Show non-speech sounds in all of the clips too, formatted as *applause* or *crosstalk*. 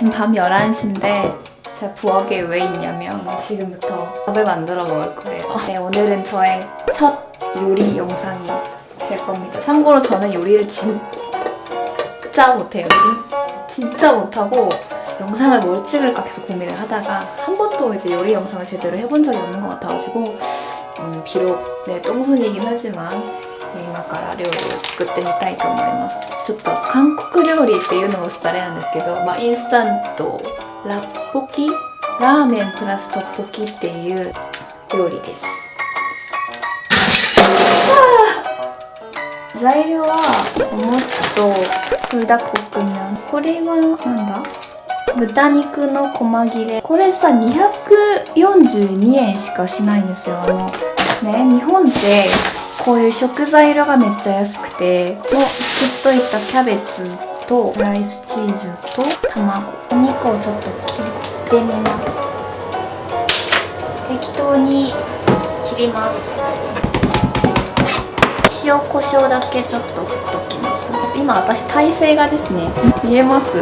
지금 밤 11시인데 제가 부엌에 왜 있냐면 지금부터 밥을 만들어 먹을 거예요. 네, 오늘은 저의 첫 요리 영상이 될 겁니다. 참고로 저는 요리를 진짜 못해요. 진, 진짜 못하고 영상을 뭘 찍을까 계속 고민을 하다가 한 번도 이제 요리 영상을 제대로 해본 적이 없는 것 같아가지고 음, 비록 네, 똥손이긴 하지만 今から料理を作ってみたいと思います。ちょっと韓国料理っていうのもスタレなんですけど、まあ、インスタントラッポキラーメンプラストッポキっていう料理です。材料はお餅とコこくにゃんこれはなんだ？豚肉の細切れ。これさ242円しかしないんですよ。あのね日本ってこういう食材量がめっちゃ安くてもう切っといたキャベツとライスチーズと卵お肉をちょっと切ってみます適当に切ります塩コショウだけちょっと振っときます今私体勢がですね見えます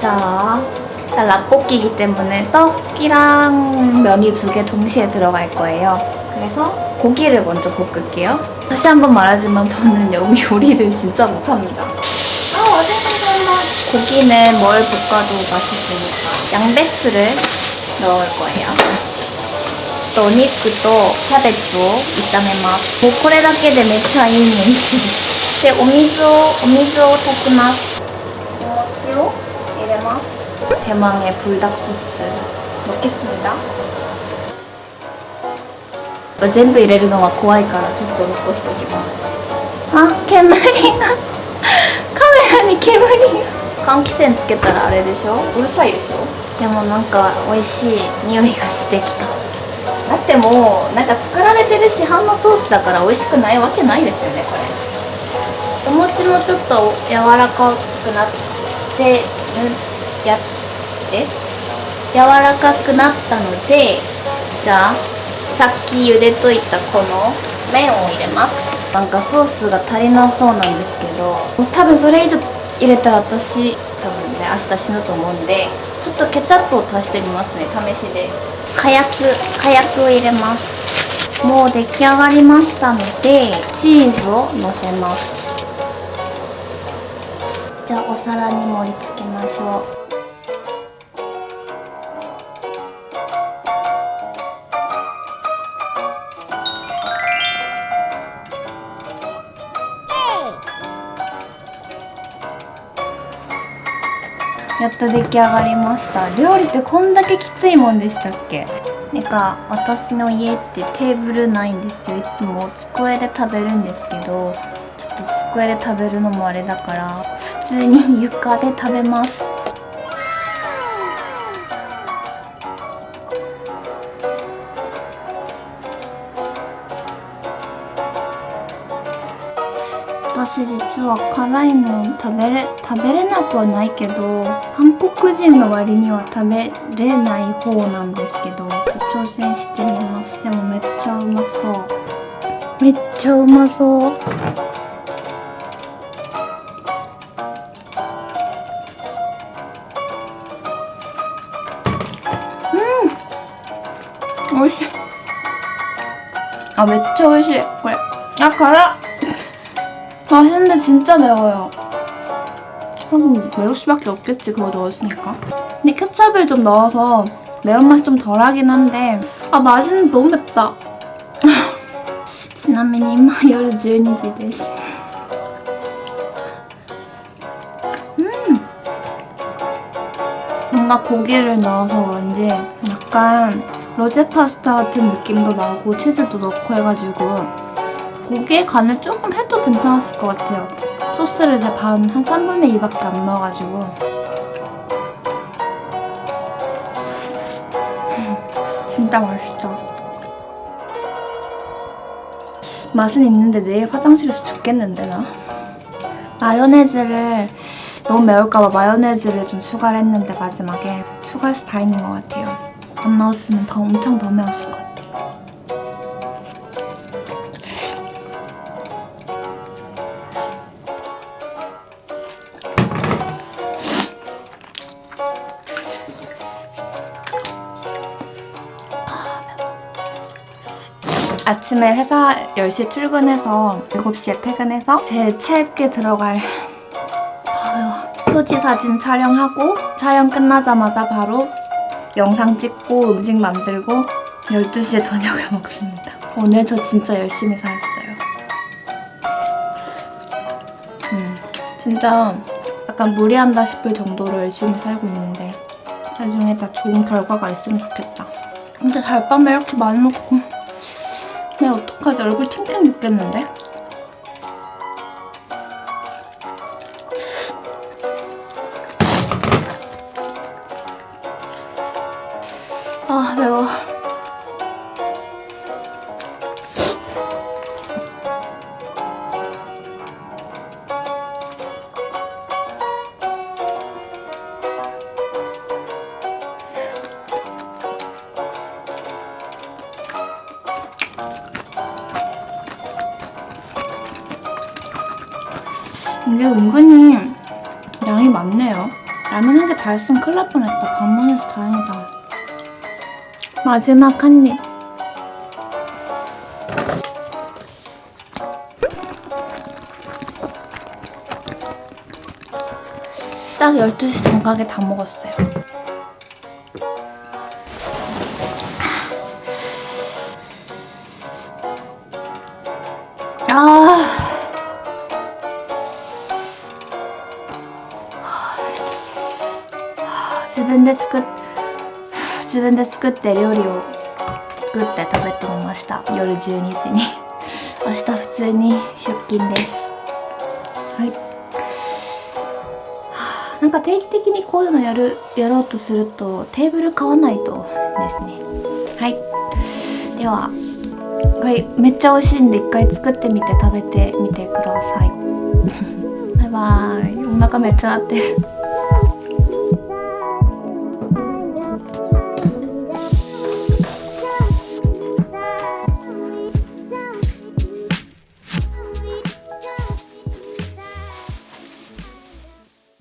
じゃあ라볶이기 때문에 떡이랑 면이 두 개 동시에 들어갈 거예요. 그래서 고기를 먼저 볶을게요. 다시 한번 말하지만 저는 여기 요리를 *laughs* 진짜 못합니다. 아, 고기는 뭘 볶아도 맛있으니까 양배추를 넣을 거예요. お肉とキャベツを炒めますもうこれだけでめっちゃいい匂いするでお水をお水を炊きますお餅を入れます 대망의 불닭 소스 넣겠습니다. 全部入れるのは怖いからちょっと残しておきます。あ煙が。カメラに煙。が換気扇つけたらあれでしょ？うるさいでしょ？でもなんか美味しい匂いがしてきた。だってもうなんか作られてる市販のソースだから美味しくないわけないですよねこれ。お餅もちょっと柔らかくなってやって柔らかくなったのでじゃあさっき茹でといたこの麺を入れます。なんかソースが足りなそうなんですけど多分それ以上入れたら私多分ね明日死ぬと思うんでちょっとケチャップを足してみますね試しで。火薬火薬を入れます。もう出来上がりましたのでチーズをのせます。じゃあお皿に盛り付けましょうやっと出来上がりました。料理ってこんだけきついもんでしたっけ？なんか私の家ってテーブルないんですよ。いつも机で食べるんですけどちょっと机で食べるのもあれだから普通に床で食べます。私実は辛いの食べれ食べれなくはないけど韓国人の割には食べれない方なんですけど挑戦してみます。でもめっちゃうまそう。めっちゃうまそう。うん。美味しい。あめっちゃ美味しい。これ。あ辛っ。 맛있는데 진짜 매워요. 그럼 매울 수밖에 없겠지 그거 넣었으니까. 근데 케찹을 좀 넣어서 매운맛이 좀 덜하긴 한데 아 맛있는 너무 맵다. ちなみに今夜12時です 음! 뭔가 고기를 넣어서 그런지 약간 로제 파스타 같은 느낌도 나고 치즈도 넣고 해가지고 고기에 간을 조금 해도 괜찮았을 것 같아요. 소스를 이제 반, 한 3분의 2밖에 안 넣어가지고 진짜 맛있다. 맛은 있는데 내일 화장실에서 죽겠는데 나? 마요네즈를 너무 매울까봐 마요네즈를 좀 추가를 했는데 마지막에 추가해서 다행인 것 같아요. 안 넣었으면 더 엄청 더 매웠을 것 같아요. 아침에 회사 10시에 출근해서 7시에 퇴근해서 제 책에 들어갈 표지 사진 촬영하고 촬영 끝나자마자 바로 영상 찍고 음식 만들고 12시에 저녁을 *laughs* 먹습니다. 오늘 저 진짜 열심히 살았어요. 음, 진짜 약간 무리한다 싶을 정도로 열심히 살고 있는데 나중에 다 좋은 결과가 있으면 좋겠다. 근데 달밤에 이렇게 많이 먹고 어떡하지? 얼굴 팅팅 붓겠는데? 이게 은근히 양이 많네요. 라면 한 개 다 했으면 큰일 날 뻔했다. 반만 해서 다행이다. 마지막 한 입. 딱 12시 정각에 다 먹었어요. で作っ自分で作って料理を作って食べてみました。夜12時に。明日普通に出勤です。はい。は *sighs* あなんか定期的にこういうのやるやろうとするとテーブル買わないとですね。はい。ではこれめっちゃ美味しいんで一回作ってみて食べてみてください。*laughs* バイバーイ。お腹めっちゃ鳴ってる